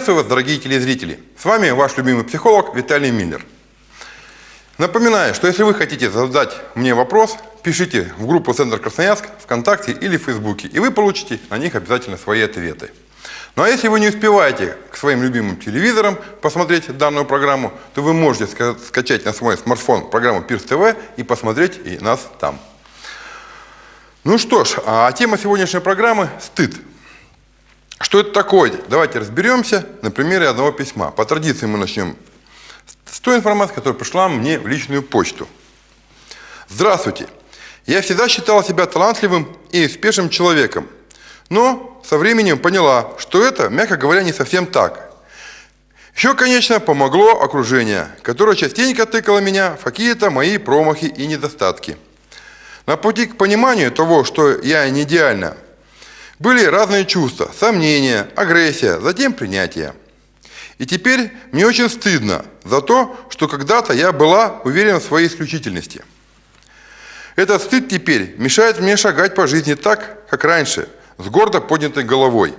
Приветствую вас, дорогие телезрители! С вами ваш любимый психолог Виталий Миллер. Напоминаю, что если вы хотите задать мне вопрос, пишите в группу «Центр Красноярск» ВКонтакте или в Фейсбуке, и вы получите на них обязательно свои ответы. Ну а если вы не успеваете к своим любимым телевизорам посмотреть данную программу, то вы можете скачать на свой смартфон программу Пирс ТВ и посмотреть и нас там. Ну что ж, а тема сегодняшней программы – стыд. Что это такое? Давайте разберемся на примере одного письма. По традиции мы начнем с той информации, которая пришла мне в личную почту. Здравствуйте. Я всегда считала себя талантливым и успешным человеком. Но со временем поняла, что это, мягко говоря, не совсем так. Еще, конечно, помогло окружение, которое частенько тыкало меня в какие-то мои промахи и недостатки. На пути к пониманию того, что я не идеальна, были разные чувства, сомнения, агрессия, затем принятие. И теперь мне очень стыдно за то, что когда-то я была уверена в своей исключительности. Этот стыд теперь мешает мне шагать по жизни так, как раньше, с гордо поднятой головой,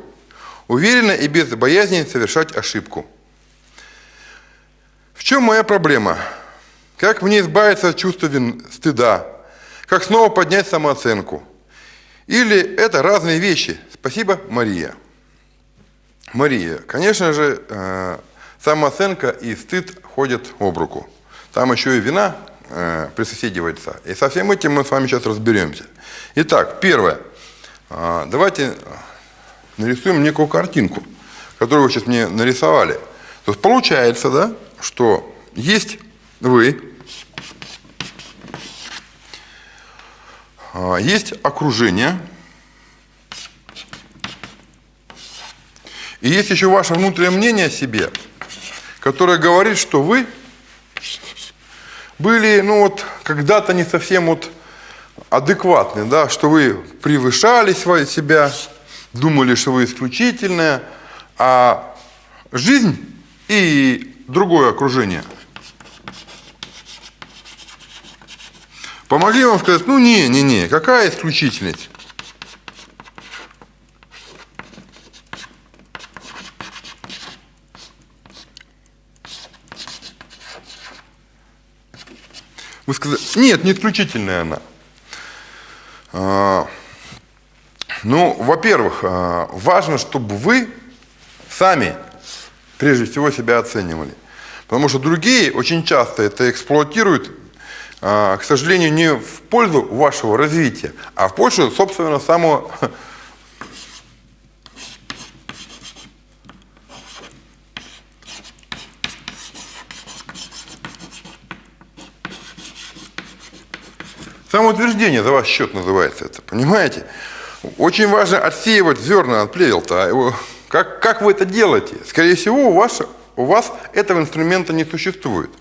уверенно и без боязни совершать ошибку. В чем моя проблема? Как мне избавиться от чувства стыда? Как снова поднять самооценку? Или это разные вещи? Спасибо, Мария. Мария, конечно же, э, самооценка и стыд ходят об руку. Там еще и вина э, присоседивается. И со всем этим мы с вами сейчас разберемся. Итак, первое. Э, давайте нарисуем некую картинку, которую вы сейчас мне нарисовали. То есть получается, да, что есть вы, есть окружение, и есть еще ваше внутреннее мнение о себе, которое говорит, что вы были, ну вот, когда-то не совсем вот адекватны, да, что вы превышали свои себя, думали, что вы исключительная, а жизнь и другое окружение – Помогли вам сказать, ну не, не, не, какая исключительность? Вы сказали, нет, не исключительная она. А, ну, во-первых, а, важно, чтобы вы сами прежде всего себя оценивали. Потому что другие очень часто это эксплуатируют к сожалению, не в пользу вашего развития, а в пользу, собственно, самого Самоутверждение за ваш счет называется это, понимаете? Очень важно отсеивать зерна от плевел-то. А как, как вы это делаете? Скорее всего, у вас, у вас этого инструмента не существует.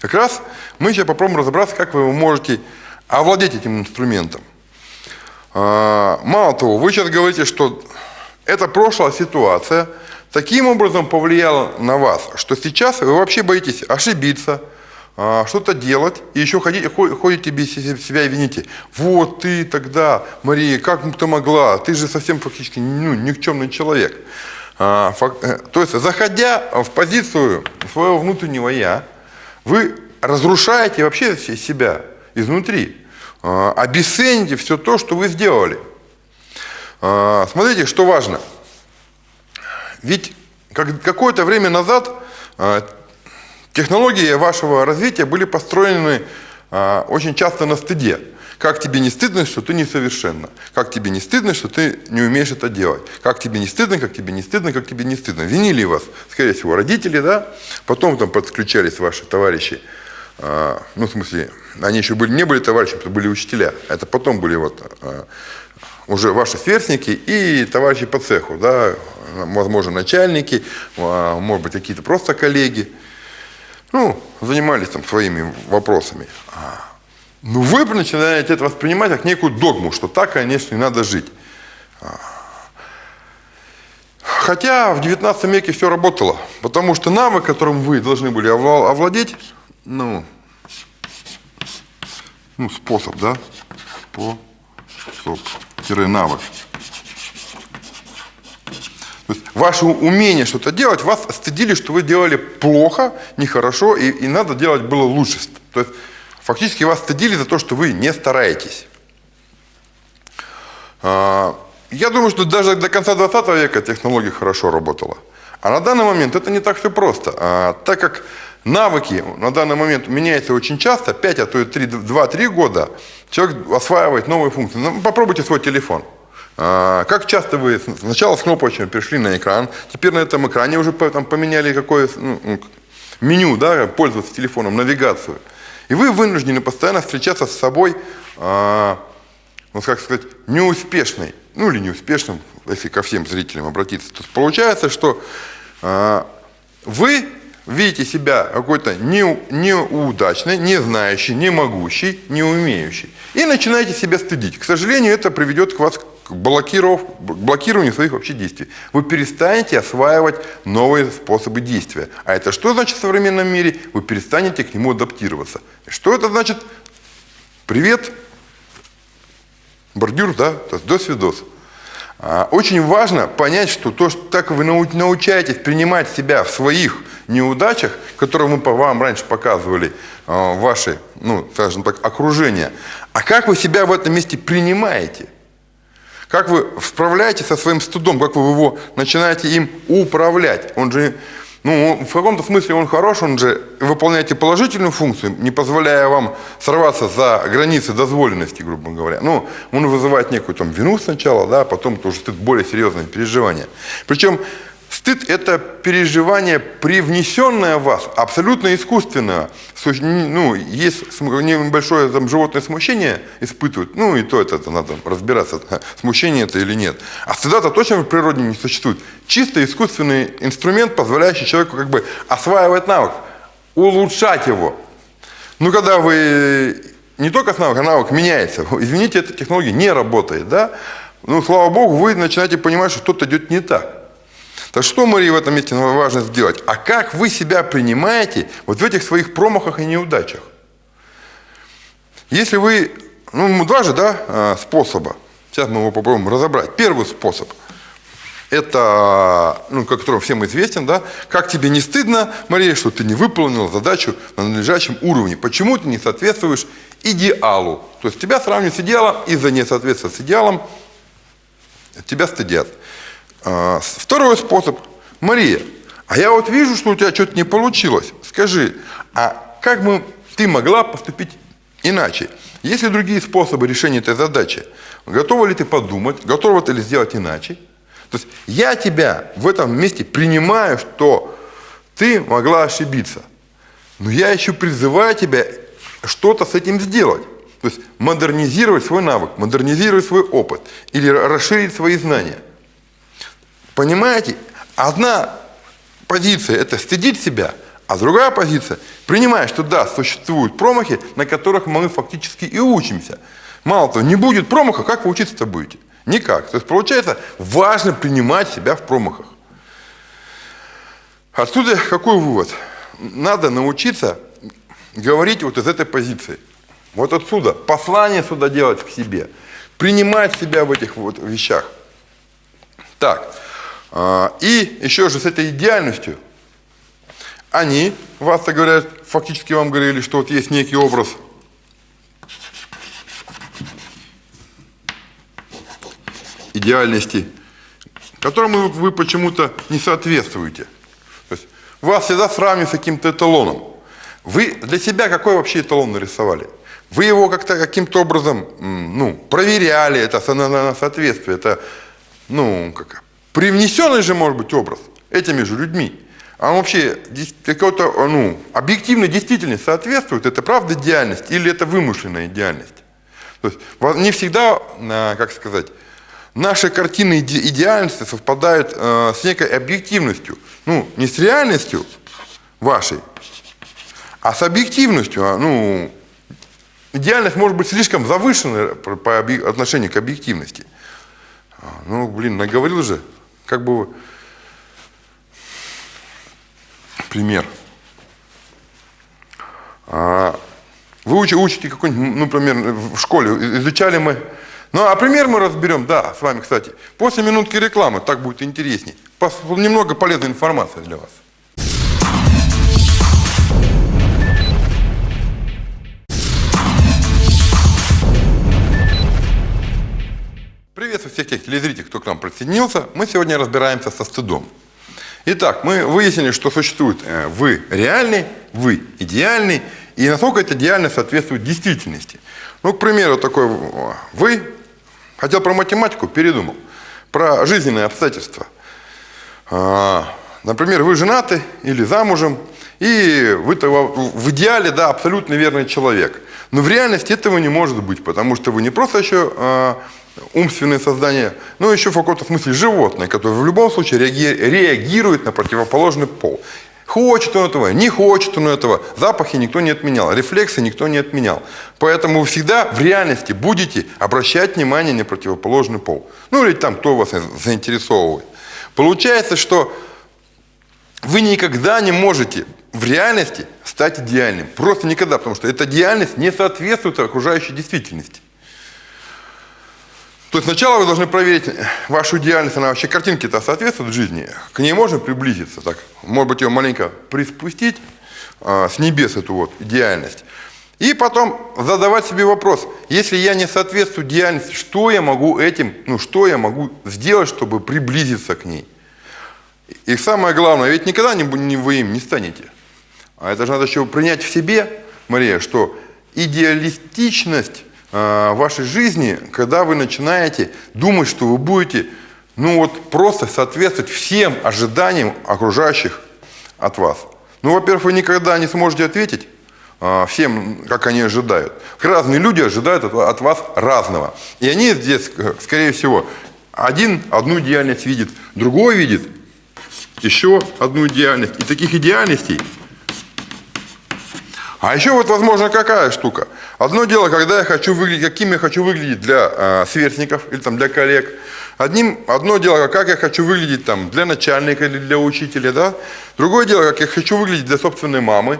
Как раз мы сейчас попробуем разобраться, как вы можете овладеть этим инструментом. А, мало того, вы сейчас говорите, что эта прошлая ситуация таким образом повлияла на вас, что сейчас вы вообще боитесь ошибиться, а, что-то делать, и еще ходите, ходите без себя и вините. Вот ты тогда, Мария, как ты могла? Ты же совсем фактически ну, никчемный человек. А, э, то есть, заходя в позицию своего внутреннего «я», вы разрушаете вообще себя изнутри, а, обесцените все то, что вы сделали. А, смотрите, что важно. Ведь какое-то время назад а, технологии вашего развития были построены очень часто на стыде. Как тебе не стыдно, что ты несовершенна? Как тебе не стыдно, что ты не умеешь это делать? Как тебе не стыдно, как тебе не стыдно, как тебе не стыдно? Винили вас, скорее всего, родители, да? Потом там подключались ваши товарищи. А, ну, в смысле, они еще были, не были товарищи, это были учителя. Это потом были вот а, уже ваши сверстники и товарищи по цеху, да, возможно, начальники, а, может быть, какие-то просто коллеги. Ну, занимались там своими вопросами. Ну, вы начинаете это воспринимать как некую догму, что так, конечно, и надо жить. Хотя в 19 веке все работало, потому что навык, которым вы должны были овладеть, ну, ну способ, да, способ, навык. То есть ваше умение что-то делать, вас стыдили, что вы делали плохо, нехорошо, и, и надо делать было лучше. То есть фактически вас стыдили за то, что вы не стараетесь. А, я думаю, что даже до конца 20 века технология хорошо работала. А на данный момент это не так все просто. А, так как навыки на данный момент меняются очень часто, 5, а то и 2-3 года, человек осваивает новые функции. Ну, попробуйте свой телефон. А, как часто вы сначала с кнопочками перешли на экран, теперь на этом экране уже там, поменяли какое ну, меню, да, пользоваться телефоном, навигацию. И вы вынуждены постоянно встречаться с собой, э, ну, как сказать, неуспешной, ну или неуспешным, если ко всем зрителям обратиться. То получается, что э, вы видите себя какой-то не, неудачный, не знающий, не могущий, не умеющий. И начинаете себя стыдить. К сожалению, это приведет к вас к блокированию своих вообще действий. Вы перестанете осваивать новые способы действия. А это что значит в современном мире? Вы перестанете к нему адаптироваться. Что это значит? Привет, бордюр, да, до свидос. А, очень важно понять, что то, что так вы научаетесь принимать себя в своих неудачах, которые мы по вам раньше показывали, а, ваши, ну, скажем так, окружение, а как вы себя в этом месте принимаете – как вы справляетесь со своим стыдом, как вы его начинаете им управлять. Он же, ну, в каком-то смысле он хорош, он же выполняете положительную функцию, не позволяя вам сорваться за границы дозволенности, грубо говоря. Ну, он вызывает некую там вину сначала, да, а потом тоже более серьезное переживание. Причем Стыд – это переживание, привнесенное в вас, абсолютно искусственное. Ну, есть небольшое там, животное смущение испытывают, ну и то это, это надо разбираться, смущение это или нет. А стыда-то точно в природе не существует. Чисто искусственный инструмент, позволяющий человеку как бы осваивать навык, улучшать его. Ну, когда вы не только навык, а навык меняется, извините, эта технология не работает, да? Ну, слава богу, вы начинаете понимать, что что-то идет не так. Так что, Мария, в этом месте важно сделать? А как вы себя принимаете вот в этих своих промахах и неудачах? Если вы, ну, два же, да, а, способа. Сейчас мы его попробуем разобрать. Первый способ – это, ну, который всем известен, да, как тебе не стыдно, Мария, что ты не выполнила задачу на надлежащем уровне. Почему ты не соответствуешь идеалу? То есть тебя сравнивают с идеалом, из-за несоответствия с идеалом тебя стыдят. А, второй способ. Мария, а я вот вижу, что у тебя что-то не получилось. Скажи, а как бы ты могла поступить иначе? Есть ли другие способы решения этой задачи? Готова ли ты подумать? Готова ли сделать иначе? То есть я тебя в этом месте принимаю, что ты могла ошибиться. Но я еще призываю тебя что-то с этим сделать. То есть модернизировать свой навык, модернизировать свой опыт или расширить свои знания. Понимаете? Одна позиция – это стыдить себя, а другая позиция – принимать, что да, существуют промахи, на которых мы фактически и учимся. Мало того, не будет промаха, как вы учиться-то будете? Никак. То есть, получается, важно принимать себя в промахах. Отсюда какой вывод? Надо научиться говорить вот из этой позиции. Вот отсюда. Послание сюда делать к себе. Принимать себя в этих вот вещах. Так. А, и еще же с этой идеальностью, они, вас-то говорят, фактически вам говорили, что вот есть некий образ идеальности, которому вы почему-то не соответствуете. То есть вас всегда сравнивают с каким-то эталоном. Вы для себя какой вообще эталон нарисовали? Вы его как-то каким-то образом ну, проверяли, это на соответствие, это ну, как, Привнесенный же может быть образ этими же людьми. А он вообще какой-то ну, объективной действительности соответствует? Это правда идеальность или это вымышленная идеальность? То есть не всегда, а, как сказать, наши картины идеальности совпадают э, с некой объективностью. Ну, не с реальностью вашей, а с объективностью. А, ну, идеальность может быть слишком завышенной по отношению к объективности. А, ну, блин, наговорил же как бы пример. А, вы учите какой-нибудь, ну, например, в школе изучали мы. Ну, а пример мы разберем, да, с вами, кстати. После минутки рекламы, так будет интересней. Немного полезной информации для вас. Приветствую всех тех телезрителей, кто к нам присоединился. Мы сегодня разбираемся со стыдом. Итак, мы выяснили, что существует э, вы реальный, вы идеальный, и насколько это идеально соответствует действительности. Ну, к примеру, такой вы хотел про математику, передумал, про жизненные обстоятельства. А, например, вы женаты или замужем, и вы в идеале, да, абсолютно верный человек. Но в реальности этого не может быть, потому что вы не просто еще умственное создание, но еще в каком-то смысле животное, которое в любом случае реагирует на противоположный пол. Хочет он этого, не хочет он этого. Запахи никто не отменял, рефлексы никто не отменял. Поэтому вы всегда в реальности будете обращать внимание на противоположный пол. Ну или там, кто вас заинтересовывает. Получается, что вы никогда не можете в реальности стать идеальным. Просто никогда, потому что эта идеальность не соответствует окружающей действительности. То есть сначала вы должны проверить вашу идеальность, она вообще картинке-то соответствует жизни. К ней можно приблизиться, так, может быть, ее маленько приспустить а, с небес, эту вот идеальность. И потом задавать себе вопрос, если я не соответствую идеальности, что я могу этим, ну что я могу сделать, чтобы приблизиться к ней? И самое главное, ведь никогда не, не вы им не станете. А это же надо еще принять в себе, Мария, что идеалистичность Э, вашей жизни, когда вы начинаете думать, что вы будете ну вот просто соответствовать всем ожиданиям окружающих от вас. Ну, во-первых, вы никогда не сможете ответить а, всем, как они ожидают. Разные люди ожидают от, от вас разного. И они здесь, э, скорее всего, один одну идеальность видит, другой видит еще одну идеальность. И таких идеальностей а еще вот, возможно, какая штука. Одно дело, когда я хочу выглядеть, каким я хочу выглядеть для э, сверстников или там, для коллег. Одним, одно дело, как я хочу выглядеть там, для начальника или для учителя. Да? Другое дело, как я хочу выглядеть для собственной мамы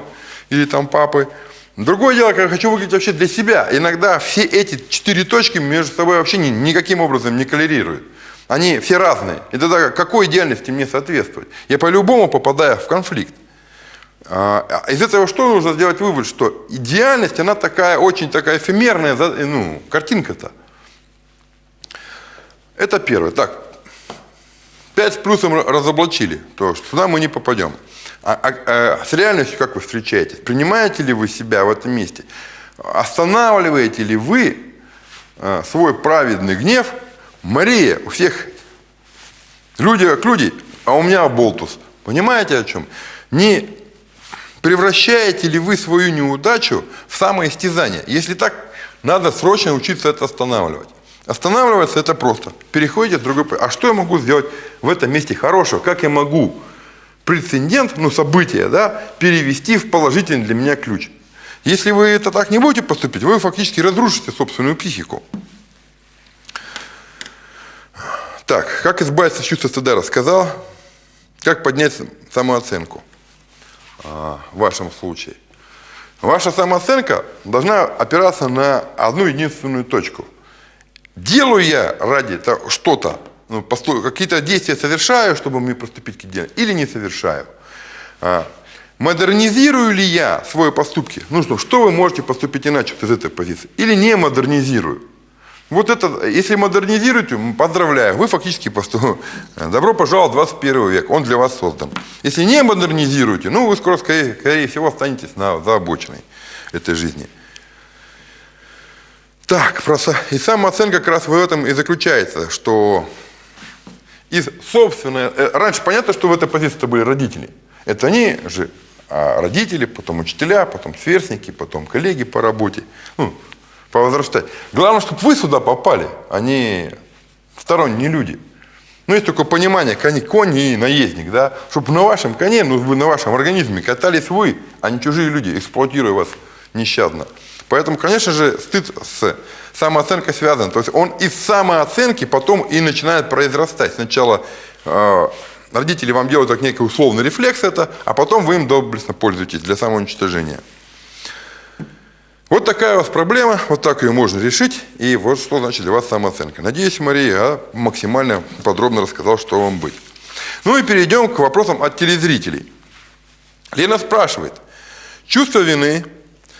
или там папы. Другое дело, как я хочу выглядеть вообще для себя. Иногда все эти четыре точки между собой вообще ни, никаким образом не коллерируют. Они все разные. И тогда какой идеальности мне соответствовать? Я по-любому попадаю в конфликт. А, из этого что нужно сделать вывод, что идеальность, она такая, очень такая эфемерная, ну, картинка-то. Это первое. Так, 5 с плюсом разоблачили, то что сюда мы не попадем. А, а, а с реальностью как вы встречаетесь? Принимаете ли вы себя в этом месте? Останавливаете ли вы а, свой праведный гнев? Мария, у всех люди как люди, а у меня болтус. Понимаете о чем? Не Превращаете ли вы свою неудачу в самоистязание? Если так, надо срочно учиться это останавливать. Останавливаться это просто. Переходите в другой... А что я могу сделать в этом месте хорошего? Как я могу прецедент, ну событие, да, перевести в положительный для меня ключ? Если вы это так не будете поступить, вы фактически разрушите собственную психику. Так, как избавиться от чувства стыда рассказал. Как поднять самооценку. А, в вашем случае. Ваша самооценка должна опираться на одну единственную точку. Делаю я ради что-то, ну, какие-то действия совершаю, чтобы мне поступить к идее, или не совершаю. А, модернизирую ли я свои поступки? Ну что, что вы можете поступить иначе из этой позиции? Или не модернизирую? Вот это, если модернизируете, поздравляю, вы фактически посту... добро пожаловать в 21 век, он для вас создан. Если не модернизируете, ну вы скоро, скорее, скорее всего, останетесь на, за обочиной этой жизни. Так, просто и самооценка как раз в этом и заключается, что из собственной... Э, раньше понятно, что в этой позиции были родители. Это они же а родители, потом учителя, потом сверстники, потом коллеги по работе. Ну, повозрастать. Главное, чтобы вы сюда попали, а не сторонние люди. Ну, есть такое понимание, конь, конь и наездник, да, чтобы на вашем коне, ну, вы на вашем организме катались вы, а не чужие люди, эксплуатируя вас нещадно. Поэтому, конечно же, стыд с самооценкой связан. То есть он из самооценки потом и начинает произрастать. Сначала э, родители вам делают как некий условный рефлекс это, а потом вы им доблестно пользуетесь для самоуничтожения. Вот такая у вас проблема, вот так ее можно решить. И вот что значит для вас самооценка. Надеюсь, Мария, я максимально подробно рассказал, что вам быть. Ну и перейдем к вопросам от телезрителей. Лена спрашивает. Чувство вины,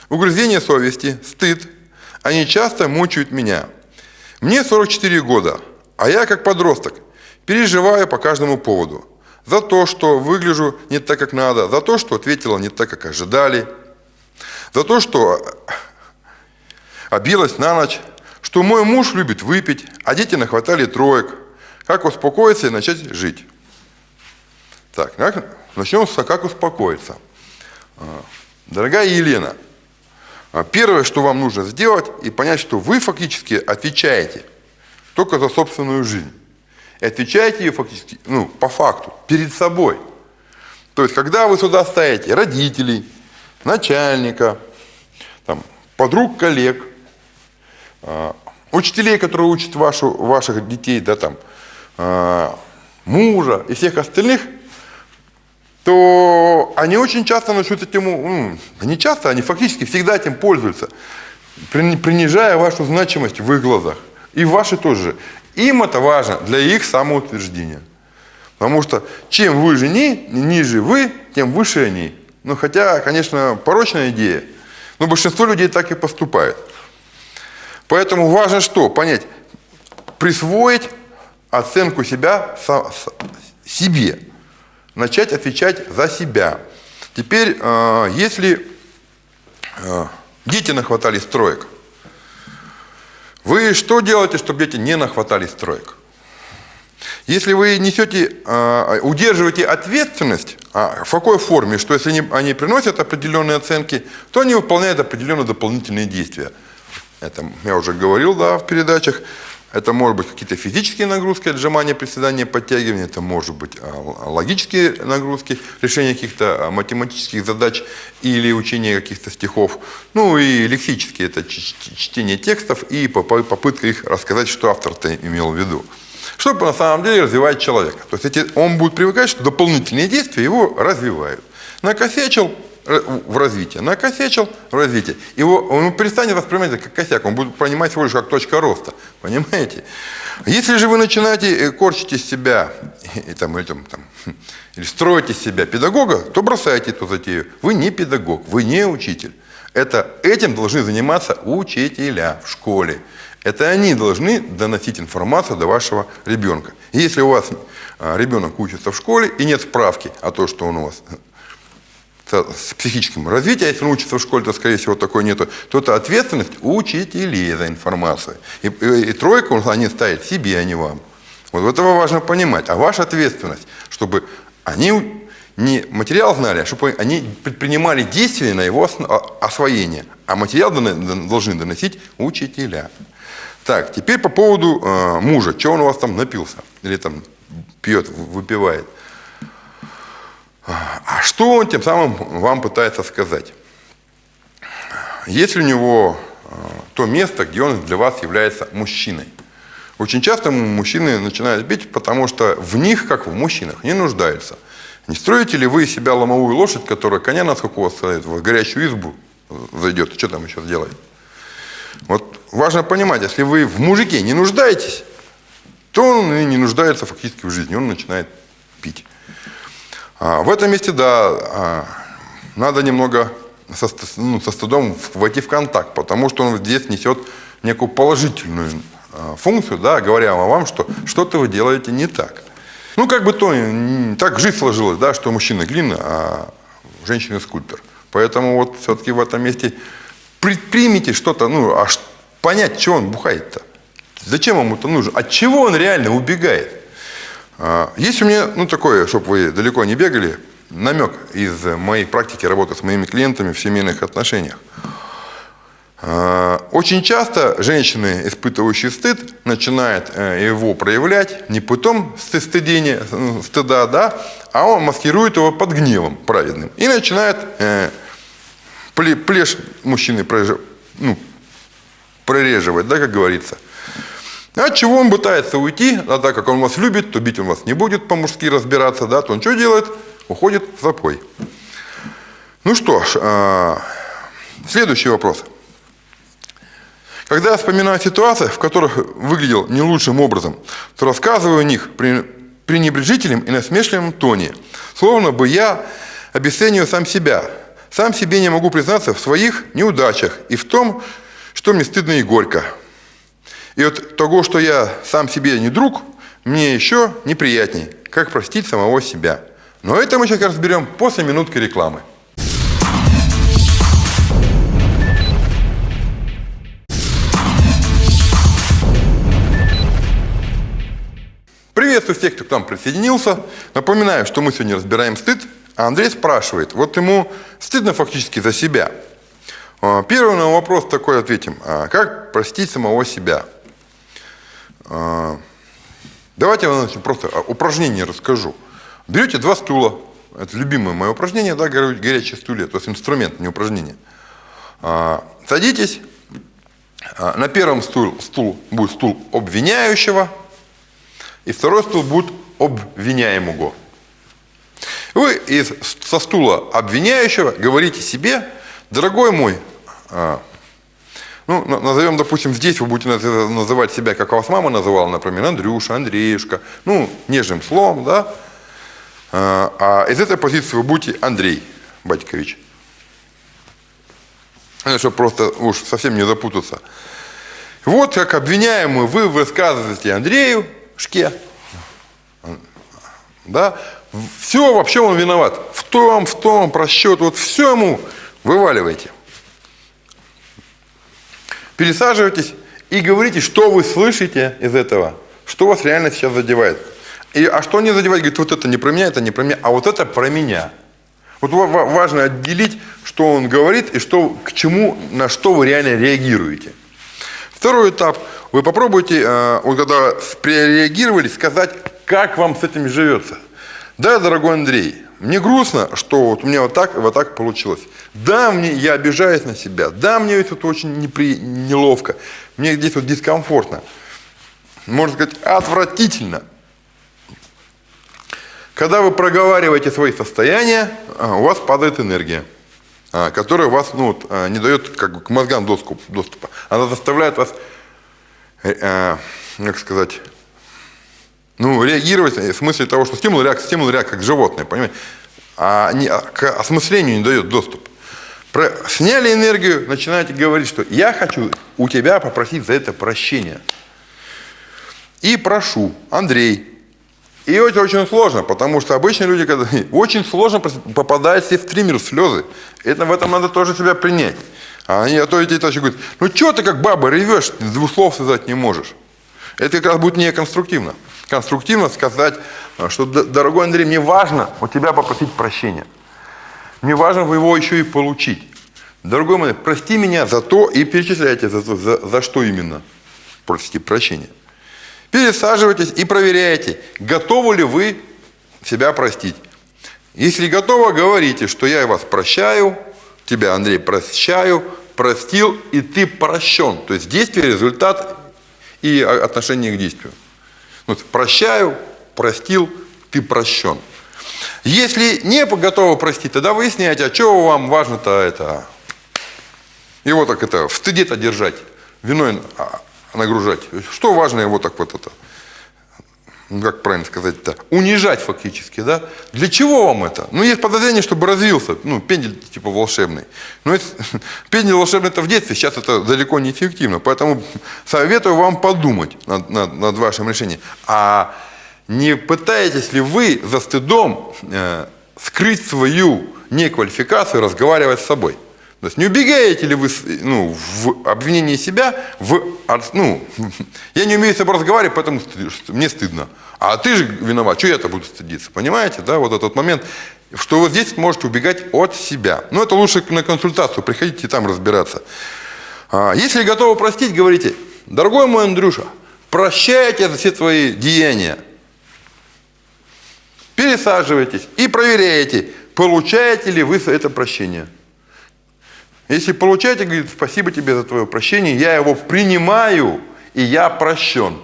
угрызение совести, стыд, они часто мучают меня. Мне 44 года, а я как подросток переживаю по каждому поводу. За то, что выгляжу не так, как надо, за то, что ответила не так, как ожидали, за то, что обилась на ночь, что мой муж любит выпить, а дети нахватали троек. Как успокоиться и начать жить? Так, начнем с «как успокоиться». А, дорогая Елена, а, первое, что вам нужно сделать, и понять, что вы фактически отвечаете только за собственную жизнь. И отвечаете ее фактически, ну, по факту, перед собой. То есть, когда вы сюда ставите родителей, начальника, там, подруг, коллег, а, учителей, которые учат вашу, ваших детей, да, там, мужа и всех остальных – то они очень часто начнут этим, не часто, они фактически всегда этим пользуются, принижая вашу значимость в их глазах. И ваши тоже. Им это важно для их самоутверждения. Потому что чем вы же ни, ниже вы, тем выше они. Ну, хотя, конечно, порочная идея, но большинство людей так и поступает. Поэтому важно что? Понять, присвоить оценку себя себе начать отвечать за себя. Теперь, э, если э, дети нахватались троек, вы что делаете, чтобы дети не нахватались троек? Если вы несете, э, удерживаете ответственность, а в какой форме, что если они, они приносят определенные оценки, то они выполняют определенные дополнительные действия. Это я уже говорил да, в передачах. Это может быть какие-то физические нагрузки, отжимания, приседания, подтягивания, это может быть а, логические нагрузки, решение каких-то а, математических задач или учение каких-то стихов. Ну и лексические, это чтение текстов и попытка их рассказать, что автор-то имел в виду. Чтобы на самом деле развивать человека. То есть эти, он будет привыкать, что дополнительные действия его развивают. Накосячил, в развитии. Накосячил в развитии. Его, он перестанет воспринимать это как косяк, он будет понимать всего лишь как точка роста. Понимаете? Если же вы начинаете э, корчить из себя и, там, или, там, там, или строить из себя педагога, то бросайте эту затею. Вы не педагог, вы не учитель. Это, этим должны заниматься учителя в школе. Это они должны доносить информацию до вашего ребенка. Если у вас а, ребенок учится в школе и нет справки о том, что он у вас с психическим развитием, если он учится в школе, то, скорее всего, такой нету, то это ответственность учителей за информацию. И, и, и тройку они ставят себе, а не вам. Вот этого важно понимать. А ваша ответственность, чтобы они не материал знали, а чтобы они предпринимали действия на его освоение. А материал должны доносить учителя. Так, теперь по поводу э, мужа. Чего он у вас там напился? Или там пьет, выпивает? А что он тем самым вам пытается сказать? Есть ли у него э, то место, где он для вас является мужчиной? Очень часто мужчины начинают бить, потому что в них, как в мужчинах, не нуждаются. Не строите ли вы себя ломовую лошадь, которая коня на сколько у вас стоит, в горячую избу зайдет, что там еще сделает? Вот важно понимать, если вы в мужике не нуждаетесь, то он и не нуждается фактически в жизни, он начинает пить. А, в этом месте, да, а, надо немного со, ну, со стыдом войти в контакт, потому что он здесь несет некую положительную а, функцию, да, говоря вам, что что-то вы делаете не так. Ну, как бы то, так жизнь сложилась, да, что мужчина глина, а женщина скульптор. Поэтому вот все-таки в этом месте предпримите что-то, ну, аж понять, чего он бухает-то. Зачем ему это нужно? От чего он реально убегает? А, есть у меня, ну, такое, чтобы вы далеко не бегали, намек из моей практики работы с моими клиентами в семейных отношениях. А, очень часто женщины, испытывающие стыд, начинают э, его проявлять не путем стыдения, ну, стыда, да, а он маскирует его под гневом праведным. И начинает э, плешь мужчины ну, прореживать, да, как говорится – от чего он пытается уйти, а так как он вас любит, то бить он вас не будет по-мужски разбираться, да, то он что делает? Уходит в запой. Ну что ж, э, следующий вопрос. Когда я вспоминаю ситуации, в которых выглядел не лучшим образом, то рассказываю о них, пренебрежительном и насмешливом тоне, словно бы я обесцениваю сам себя. Сам себе не могу признаться в своих неудачах и в том, что мне стыдно и горько. И от того, что я сам себе не друг, мне еще неприятней, как простить самого себя. Но это мы сейчас разберем после минутки рекламы. Приветствую всех, кто к нам присоединился. Напоминаю, что мы сегодня разбираем стыд. А Андрей спрашивает, вот ему стыдно фактически за себя. А, первый на вопрос такой ответим. А, как простить самого себя? А, давайте я вам просто упражнение расскажу. Берете два стула. Это любимое мое упражнение, да, горячие стулья, то есть инструмент, не упражнение. Садитесь. На первом стул, стул будет стул обвиняющего, и второй стул будет обвиняемого. Вы из, со стула обвиняющего говорите себе, дорогой мой, ну, назовем, допустим, здесь вы будете называть себя, как вас мама называла, например, Андрюша, Андреюшка, ну, нежным словом, да, а, а из этой позиции вы будете Андрей Батькович. Чтобы просто уж совсем не запутаться. Вот как обвиняемый вы высказываете Андрею, Шке, да, все вообще он виноват. В том, в том, просчет, вот все ему вываливайте. Пересаживайтесь и говорите, что вы слышите из этого, что вас реально сейчас задевает. И, а что не задевает? Говорит, вот это не про меня, это не про меня, а вот это про меня. Вот важно отделить, что он говорит и что, к чему, на что вы реально реагируете. Второй этап. Вы попробуйте, э, вот когда реагировали, сказать, как вам с этим живется. Да, дорогой Андрей, мне грустно, что вот у меня вот так вот так получилось. Да, мне, я обижаюсь на себя. Да, мне это вот очень непри, неловко. Мне здесь вот дискомфортно. Можно сказать, отвратительно. Когда вы проговариваете свои состояния, а, у вас падает энергия, а, которая вас ну, вот, а, не дает как бы, к мозгам доступа. Она заставляет вас, э, как сказать, ну, реагировать в смысле того, что стимул, реакция, стимул, реакция, как животное, понимаете? А не, к осмыслению не дает доступ. Сняли энергию, начинаете говорить, что я хочу у тебя попросить за это прощения. И прошу, Андрей. И это очень сложно, потому что обычные люди, когда очень сложно попадают себе в триммер слезы. Это, в этом надо тоже себя принять. А они, а то эти еще говорят, ну что ты как баба ревешь, двух слов сказать не можешь. Это как раз будет неконструктивно конструктивно сказать, что, дорогой Андрей, мне важно у тебя попросить прощения. Мне важно его еще и получить. Дорогой мой, прости меня за то и перечисляйте за, за, за что именно просите прощения. Пересаживайтесь и проверяйте, готовы ли вы себя простить. Если готово, говорите, что я вас прощаю, тебя, Андрей, прощаю, простил, и ты прощен. То есть действие, результат и отношение к действию. Вот, прощаю, простил, ты прощен. Если не готовы простить, тогда выясняйте, а что вам важно-то это? Его так это, в стыде-то держать, виной а, нагружать. Что важно его так вот это? ну, как правильно сказать-то, унижать фактически, да? Для чего вам это? Ну, есть подозрение, чтобы развился, ну, пендель типа волшебный. Но это, пендель волшебный это в детстве, сейчас это далеко не эффективно. Поэтому советую вам подумать над, над, над вашим решением. А не пытаетесь ли вы за стыдом э, скрыть свою неквалификацию, разговаривать с собой? То есть не убегаете ли вы ну, в обвинении себя, в, ну, я не умею с собой разговаривать, поэтому мне стыдно. А ты же виноват, что я-то буду стыдиться, понимаете, да, вот этот момент, что вы здесь можете убегать от себя. Но это лучше на консультацию, приходите там разбираться. А, если готовы простить, говорите, дорогой мой Андрюша, прощайте за все твои деяния. Пересаживайтесь и проверяйте, получаете ли вы это прощение. Если получаете, говорит, спасибо тебе за твое прощение, я его принимаю, и я прощен.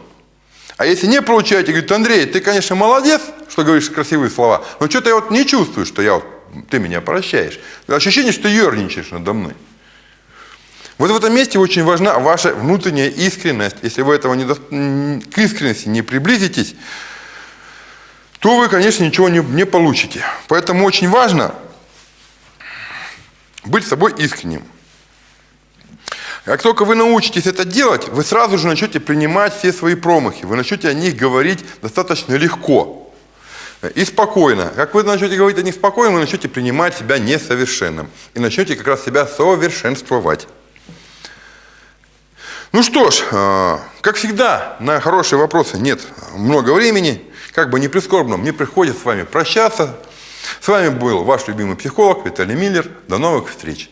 А если не получаете, говорит, Андрей, ты, конечно, молодец, что говоришь красивые слова, но что-то я вот не чувствую, что я вот, ты меня прощаешь. Ощущение, что ерничаешь надо мной. Вот в этом месте очень важна ваша внутренняя искренность. Если вы этого не до... к искренности не приблизитесь, то вы, конечно, ничего не, не получите. Поэтому очень важно быть собой искренним. Как только вы научитесь это делать, вы сразу же начнете принимать все свои промахи, вы начнете о них говорить достаточно легко и спокойно. Как вы начнете говорить о них спокойно, вы начнете принимать себя несовершенным и начнете как раз себя совершенствовать. Ну что ж, э, как всегда, на хорошие вопросы нет много времени. Как бы не прискорбно, мне приходится с вами прощаться. С вами был ваш любимый психолог Виталий Миллер. До новых встреч!